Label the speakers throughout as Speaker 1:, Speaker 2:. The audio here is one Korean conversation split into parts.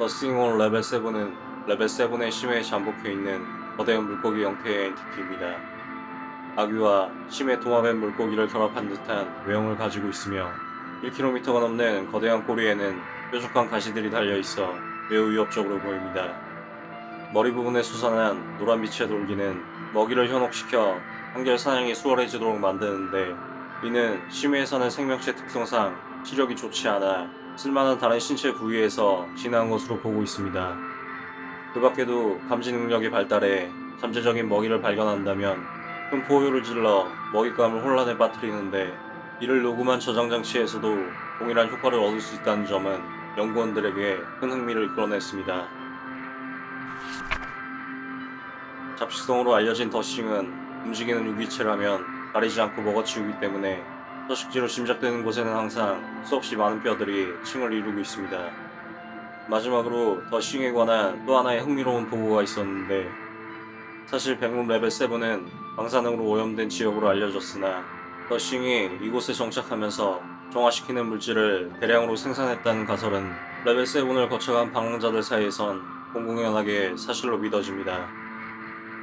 Speaker 1: The Thing on Level 7은 레벨 7의 심해에 잠복해 있는 거대한 물고기 형태의 entity입니다. 아귀와 심해 도마뱀 물고기를 결합한 듯한 외형을 가지고 있으며 1km가 넘는 거대한 꼬리에는 뾰족한 가시들이 달려있어 매우 위협적으로 보입니다. 머리 부분에 솟아난 노란빛의 돌기는 먹이를 현혹시켜 한결 사냥이 수월해지도록 만드는데 이는 심해에 사는 생명체 특성상 시력이 좋지 않아 쓸만한 다른 신체 부위에서 진화한 것으로 보고 있습니다. 그 밖에도 감지 능력이 발달해 잠재적인 먹이를 발견한다면 큰 포효를 질러 먹잇감을 혼란에 빠뜨리는데 이를 녹음한 저장 장치에서도 동일한 효과를 얻을 수 있다는 점은 연구원들에게 큰 흥미를 이끌어냈습니다. 잡식성으로 알려진 더싱은 움직이는 유기체라면 가리지 않고 먹어치우기 때문에 서식지로 짐작되는 곳에는 항상 수없이 많은 뼈들이 층을 이루고 있습니다. 마지막으로 The Thing에 관한 또 하나의 흥미로운 보고가 있었는데 사실 백룸 레벨 7은 방사능으로 오염된 지역으로 알려졌으나 The Thing이 이곳에 정착하면서 정화시키는 물질을 대량으로 생산했다는 가설은 레벨 7을 거쳐간 방랑자들 사이에선 공공연하게 사실로 믿어집니다.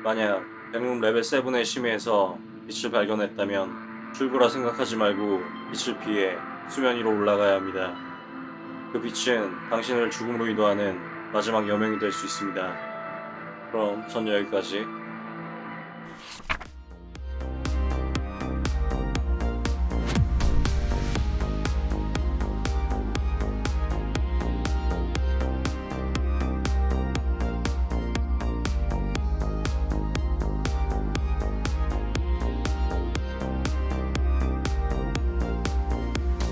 Speaker 1: 만약 백룸 레벨 7의 심해에서 빛을 발견했다면 출구라 생각하지 말고 빛을 피해 수면 위로 올라가야 합니다. 그 빛은 당신을 죽음으로 인도하는 마지막 여명이 될 수 있습니다. 그럼 전 여기까지